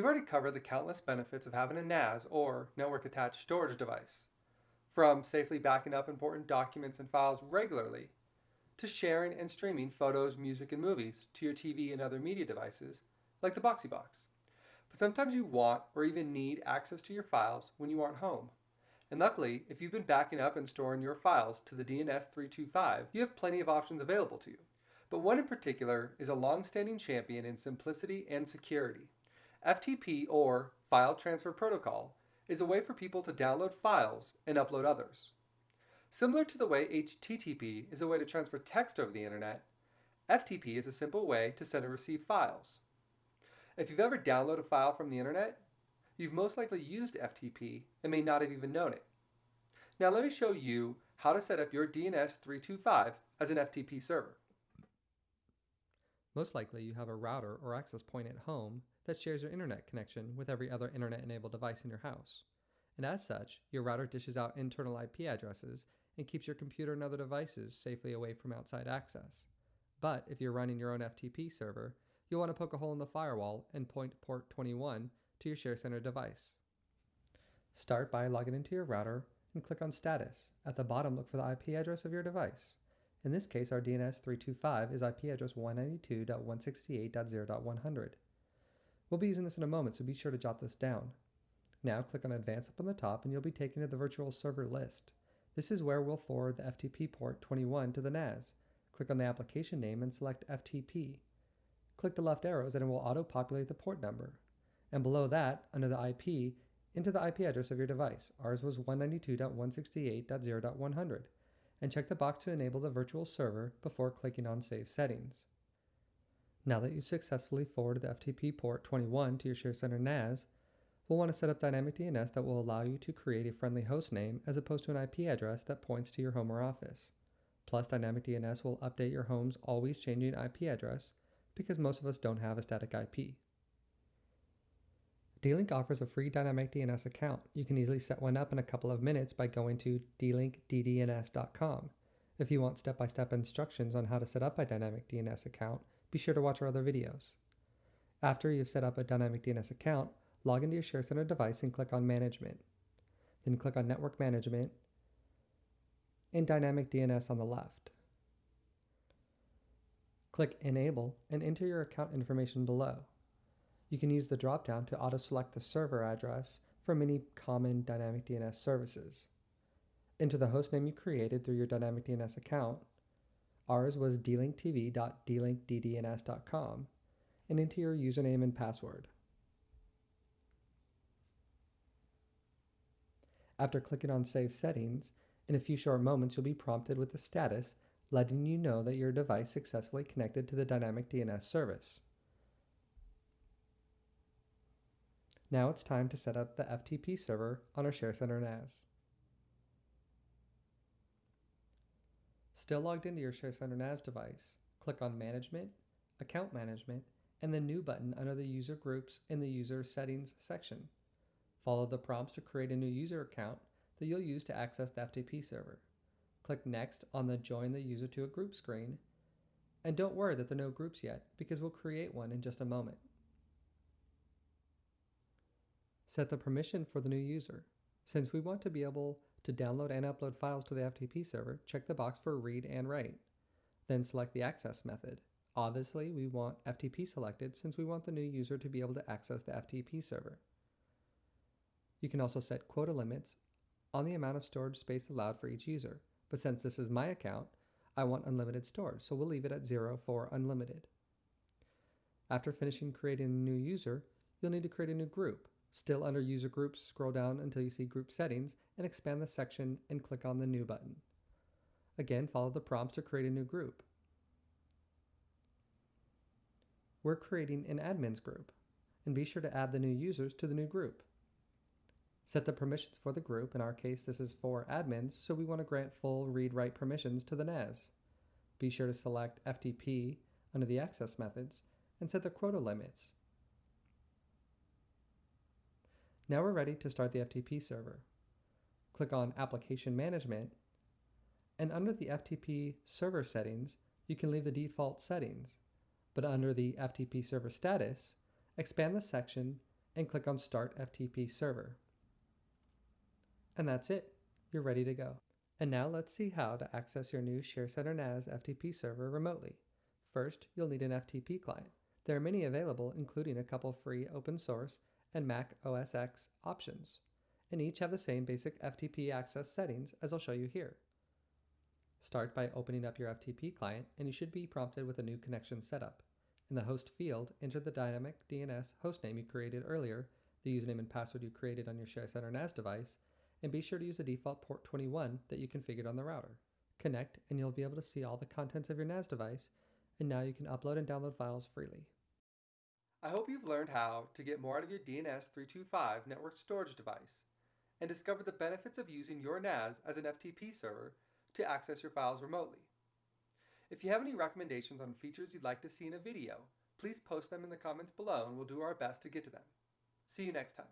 already covered the countless benefits of having a NAS or network attached storage device, from safely backing up important documents and files regularly to sharing and streaming photos, music, and movies to your TV and other media devices like the Boxee Box. But sometimes you want or even need access to your files when you aren't home. And luckily, if you've been backing up and storing your files to the DNS325, you have plenty of options available to you. But one in particular is a long-standing champion in simplicity and security. FTP or File Transfer Protocol is a way for people to download files and upload others. Similar to the way HTTP is a way to transfer text over the internet, FTP is a simple way to send and receive files. If you've ever downloaded a file from the internet, you've most likely used FTP and may not have even known it. Now let me show you how to set up your DNS 325 as an FTP server. Most likely you have a router or access point at home that shares your internet connection with every other internet-enabled device in your house. And as such, your router dishes out internal IP addresses and keeps your computer and other devices safely away from outside access. But if you're running your own FTP server, you'll want to poke a hole in the firewall and point port 21 to your ShareCenter device. Start by logging into your router and click on Status. At the bottom, look for the IP address of your device. In this case, our DNS 325 is IP address 192.168.0.100. We'll be using this in a moment, so be sure to jot this down. Now click on Advanced up on the top and you'll be taken to the virtual server list. This is where we'll forward the FTP port 21 to the NAS. Click on the application name and select FTP. Click the left arrows and it will auto-populate the port number. And below that, under the IP, enter the IP address of your device. Ours was 192.168.0.100. And check the box to enable the virtual server before clicking on Save Settings. Now that you've successfully forwarded the FTP port 21 to your ShareCenter NAS, we'll want to set up Dynamic DNS that will allow you to create a friendly host name as opposed to an IP address that points to your home or office. Plus, Dynamic DNS will update your home's always changing IP address because most of us don't have a static IP. D-Link offers a free Dynamic DNS account. You can easily set one up in a couple of minutes by going to dlinkddns.com. If you want step-by-step -step instructions on how to set up a Dynamic DNS account, be sure to watch our other videos. After you've set up a Dynamic DNS account, log into your ShareCenter device and click on Management. Then click on Network Management and Dynamic DNS on the left. Click Enable and enter your account information below. You can use the drop-down to auto-select the server address for many common Dynamic DNS services. Enter the hostname you created through your Dynamic DNS account. Ours was dlinktv.dlinkddns.com and enter your username and password. After clicking on Save Settings, in a few short moments you'll be prompted with a status letting you know that your device successfully connected to the Dynamic DNS service. Now it's time to set up the FTP server on our ShareCenter NAS. Still logged into your ShareCenter NAS device, click on Management, Account Management, and the New button under the User Groups in the User Settings section. Follow the prompts to create a new user account that you'll use to access the FTP server. Click Next on the Join the User to a Group screen, and don't worry that there are no groups yet, because we'll create one in just a moment. Set the permission for the new user. Since we want to be able to download and upload files to the FTP server, check the box for read and write. Then select the access method. Obviously, we want FTP selected since we want the new user to be able to access the FTP server. You can also set quota limits on the amount of storage space allowed for each user, but since this is my account, I want unlimited storage, so we'll leave it at zero for unlimited. After finishing creating a new user, you'll need to create a new group. Still under User Groups, scroll down until you see Group Settings and expand the section and click on the New button. Again, follow the prompts to create a new group. We're creating an admins group, and be sure to add the new users to the new group. Set the permissions for the group. In our case, this is for admins, so we want to grant full read-write permissions to the NAS. Be sure to select FTP under the access methods and set the quota limits Now we're ready to start the FTP server. Click on Application Management, and under the FTP server settings, you can leave the default settings, but under the FTP server status, expand the section and click on Start FTP Server. And that's it. You're ready to go. And now let's see how to access your new ShareCenter NAS FTP server remotely. First, you'll need an FTP client. There are many available, including a couple free open source and Mac OS X options, and each have the same basic FTP access settings as I'll show you here. Start by opening up your FTP client, and you should be prompted with a new connection setup. In the host field, enter the dynamic DNS hostname you created earlier, the username and password you created on your ShareCenter NAS device, and be sure to use the default port 21 that you configured on the router. Connect, and you'll be able to see all the contents of your NAS device, and now you can upload and download files freely. I hope you've learned how to get more out of your DNS 325 network storage device and discovered the benefits of using your NAS as an FTP server to access your files remotely. If you have any recommendations on features you'd like to see in a video, please post them in the comments below and we'll do our best to get to them. See you next time.